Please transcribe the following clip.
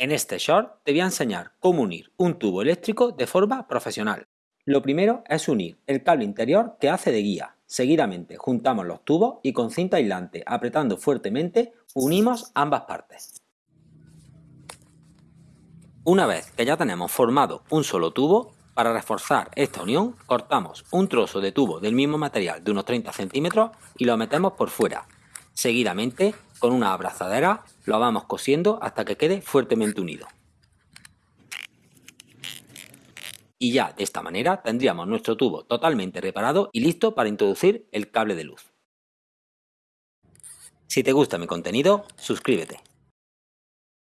En este short te voy a enseñar cómo unir un tubo eléctrico de forma profesional. Lo primero es unir el cable interior que hace de guía. Seguidamente juntamos los tubos y con cinta aislante apretando fuertemente unimos ambas partes. Una vez que ya tenemos formado un solo tubo, para reforzar esta unión cortamos un trozo de tubo del mismo material de unos 30 centímetros y lo metemos por fuera. Seguidamente con una abrazadera lo vamos cosiendo hasta que quede fuertemente unido. Y ya de esta manera tendríamos nuestro tubo totalmente reparado y listo para introducir el cable de luz. Si te gusta mi contenido, suscríbete.